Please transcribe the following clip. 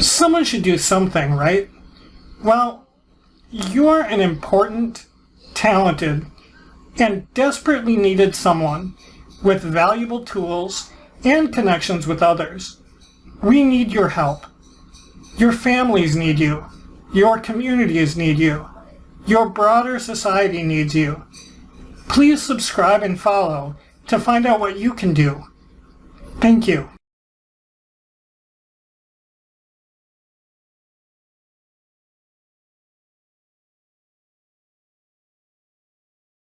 Someone should do something, right? Well, you're an important, talented, and desperately needed someone with valuable tools and connections with others. We need your help. Your families need you. Your communities need you. Your broader society needs you. Please subscribe and follow to find out what you can do. Thank you.